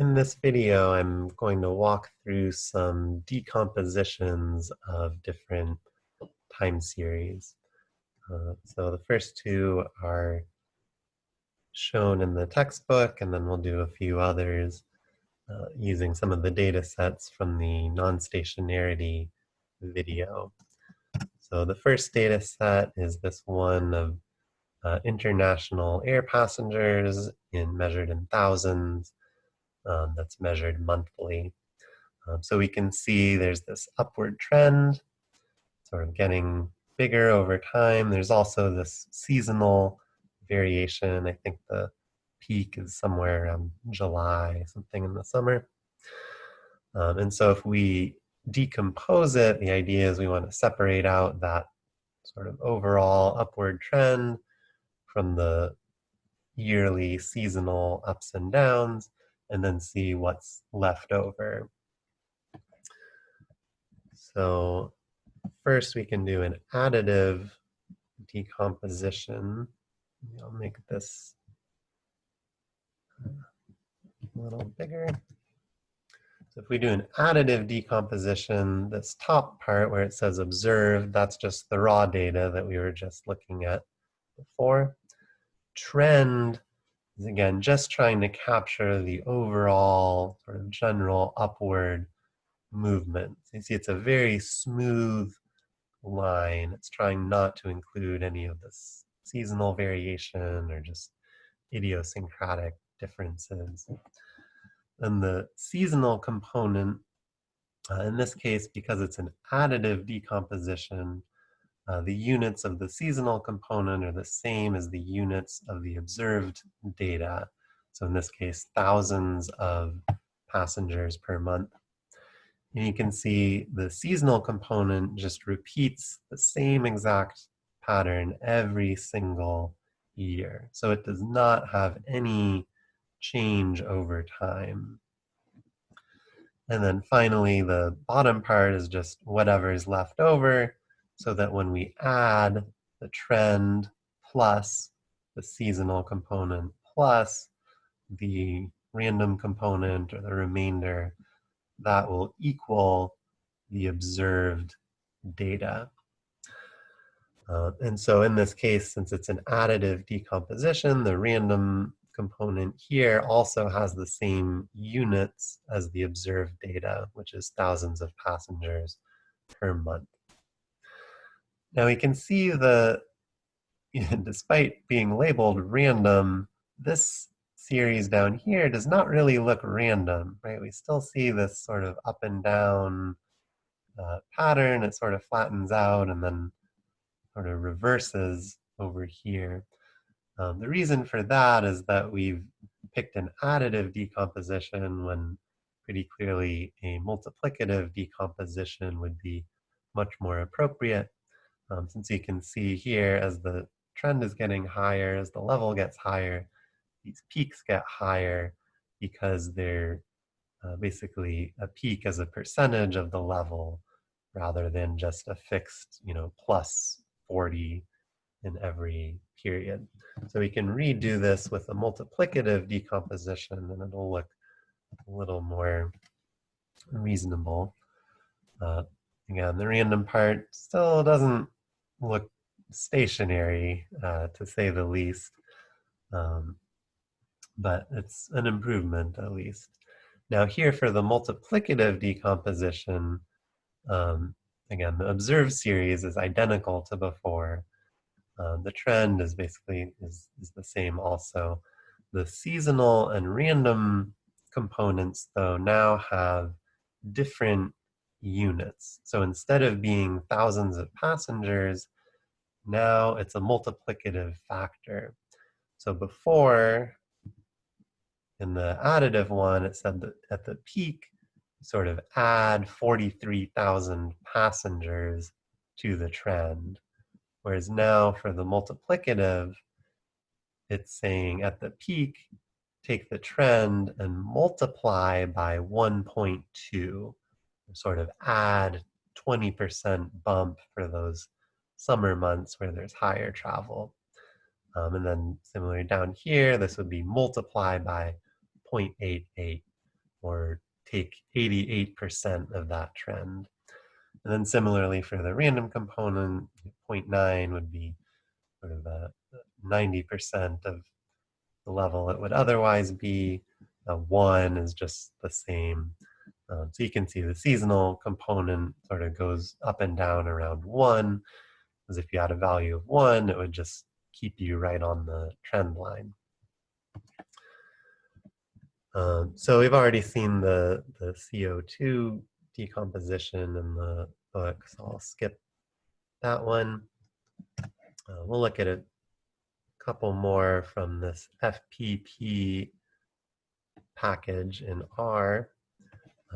In this video, I'm going to walk through some decompositions of different time series. Uh, so the first two are shown in the textbook, and then we'll do a few others uh, using some of the data sets from the non-stationarity video. So the first data set is this one of uh, international air passengers in measured in thousands um, that's measured monthly. Um, so we can see there's this upward trend, sort of getting bigger over time. There's also this seasonal variation. I think the peak is somewhere around July, something in the summer. Um, and so if we decompose it, the idea is we want to separate out that sort of overall upward trend from the yearly seasonal ups and downs and then see what's left over. So first we can do an additive decomposition. I'll make this a little bigger. So if we do an additive decomposition, this top part where it says observed, that's just the raw data that we were just looking at before. Trend is again just trying to capture the overall sort of general upward movement. So you see it's a very smooth line. It's trying not to include any of this seasonal variation or just idiosyncratic differences. And the seasonal component, uh, in this case, because it's an additive decomposition, uh, the units of the seasonal component are the same as the units of the observed data. So in this case, thousands of passengers per month. And you can see the seasonal component just repeats the same exact pattern every single year. So it does not have any change over time. And then finally, the bottom part is just whatever is left over so that when we add the trend plus the seasonal component plus the random component or the remainder, that will equal the observed data. Uh, and so in this case, since it's an additive decomposition, the random component here also has the same units as the observed data, which is thousands of passengers per month. Now we can see the, despite being labeled random, this series down here does not really look random, right? We still see this sort of up and down uh, pattern. It sort of flattens out and then sort of reverses over here. Um, the reason for that is that we've picked an additive decomposition when pretty clearly a multiplicative decomposition would be much more appropriate. Um, since you can see here as the trend is getting higher, as the level gets higher, these peaks get higher because they're uh, basically a peak as a percentage of the level rather than just a fixed, you know, plus 40 in every period. So we can redo this with a multiplicative decomposition and it'll look a little more reasonable. Uh, again, the random part still doesn't look stationary, uh, to say the least. Um, but it's an improvement at least. Now here for the multiplicative decomposition, um, again, the observed series is identical to before. Uh, the trend is basically is, is the same also. The seasonal and random components though now have different units. So instead of being thousands of passengers, now it's a multiplicative factor. So before, in the additive one, it said that at the peak, sort of add 43,000 passengers to the trend. Whereas now for the multiplicative, it's saying at the peak, take the trend and multiply by 1.2 sort of add 20% bump for those summer months where there's higher travel. Um, and then similarly down here, this would be multiply by 0.88. or take 88% of that trend. And then similarly for the random component, 0.9 would be sort of a 90% of the level it would otherwise be. A one is just the same. Um, so you can see the seasonal component sort of goes up and down around one, because if you had a value of one, it would just keep you right on the trend line. Um, so we've already seen the, the CO2 decomposition in the book, so I'll skip that one. Uh, we'll look at a couple more from this FPP package in R.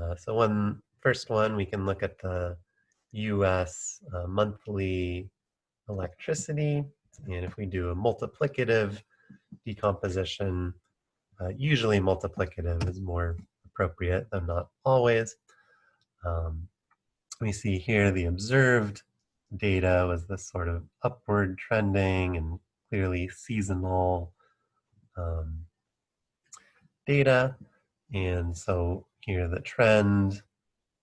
Uh, so one first one, we can look at the US uh, monthly electricity. And if we do a multiplicative decomposition, uh, usually multiplicative is more appropriate, though not always. Um, we see here the observed data was this sort of upward trending and clearly seasonal um, data. And so here the trend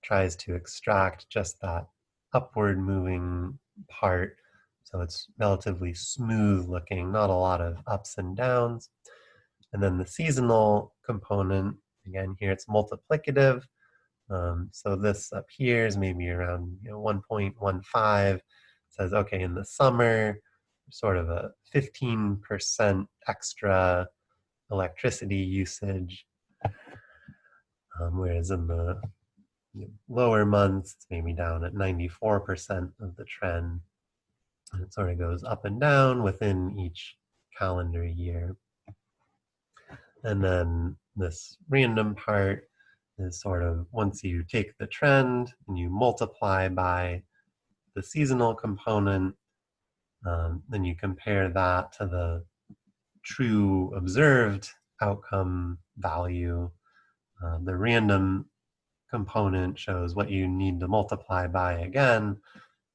tries to extract just that upward moving part. So it's relatively smooth looking, not a lot of ups and downs. And then the seasonal component, again, here it's multiplicative. Um, so this up here is maybe around you know, 1.15. says, okay, in the summer, sort of a 15% extra electricity usage. Um, whereas in the lower months, it's maybe down at 94% of the trend. And it sort of goes up and down within each calendar year. And then this random part is sort of once you take the trend and you multiply by the seasonal component, um, then you compare that to the true observed outcome value. Uh, the random component shows what you need to multiply by again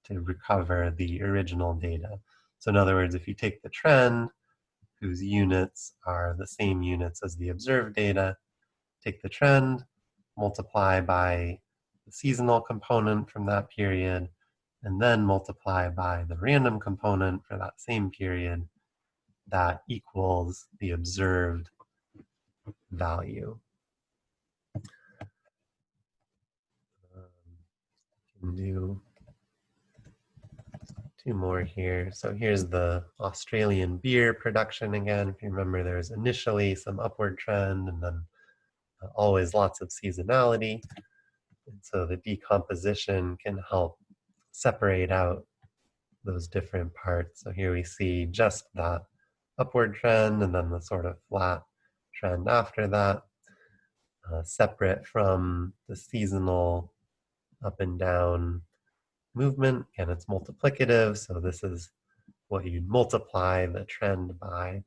to recover the original data. So in other words, if you take the trend, whose units are the same units as the observed data, take the trend, multiply by the seasonal component from that period, and then multiply by the random component for that same period, that equals the observed value. Do two more here. So here's the Australian beer production again. If you remember, there's initially some upward trend and then uh, always lots of seasonality. And so the decomposition can help separate out those different parts. So here we see just that upward trend and then the sort of flat trend after that, uh, separate from the seasonal up and down movement. and it's multiplicative, so this is what you'd multiply the trend by.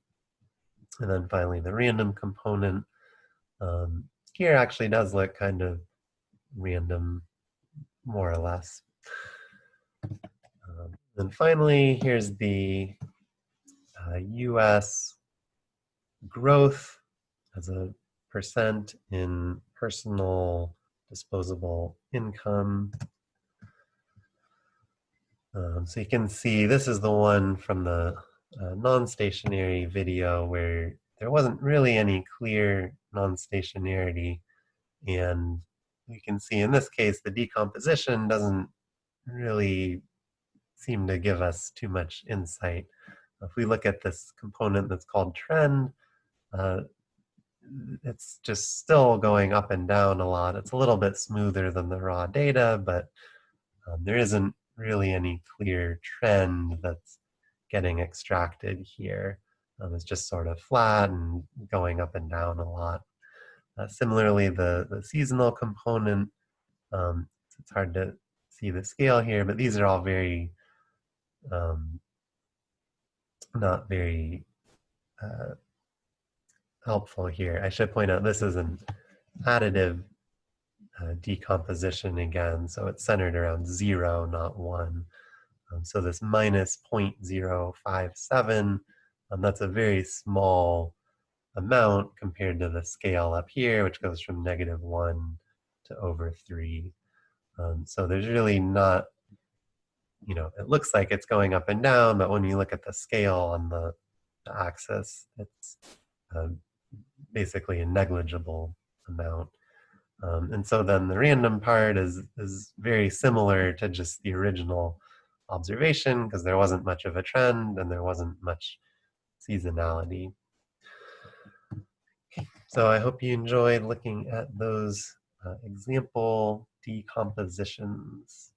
And then finally the random component. Um, here actually does look kind of random, more or less. Um, and finally, here's the uh, US growth as a percent in personal disposable income. Um, so you can see this is the one from the uh, non-stationary video where there wasn't really any clear non-stationarity and you can see in this case the decomposition doesn't really seem to give us too much insight. If we look at this component that's called trend, uh, it's just still going up and down a lot. It's a little bit smoother than the raw data, but um, there isn't really any clear trend that's getting extracted here. Um, it's just sort of flat and going up and down a lot. Uh, similarly, the, the seasonal component, um, it's hard to see the scale here, but these are all very um, not very uh, helpful here. I should point out this is an additive uh, decomposition again, so it's centered around zero, not one. Um, so this minus 0.057, um, that's a very small amount compared to the scale up here, which goes from negative one to over three. Um, so there's really not, you know, it looks like it's going up and down, but when you look at the scale on the, the axis, it's um, basically a negligible amount. Um, and so then the random part is, is very similar to just the original observation because there wasn't much of a trend and there wasn't much seasonality. So I hope you enjoyed looking at those uh, example decompositions.